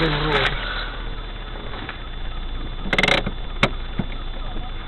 do jogo.